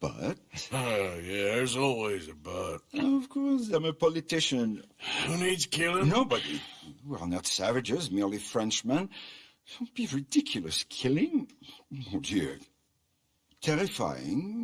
but. Oh, yeah, there's always a but. Of course, I'm a politician. Who needs killing? Nobody. We are not savages, merely Frenchmen. Don't be ridiculous. Killing? Oh dear, Terrifying.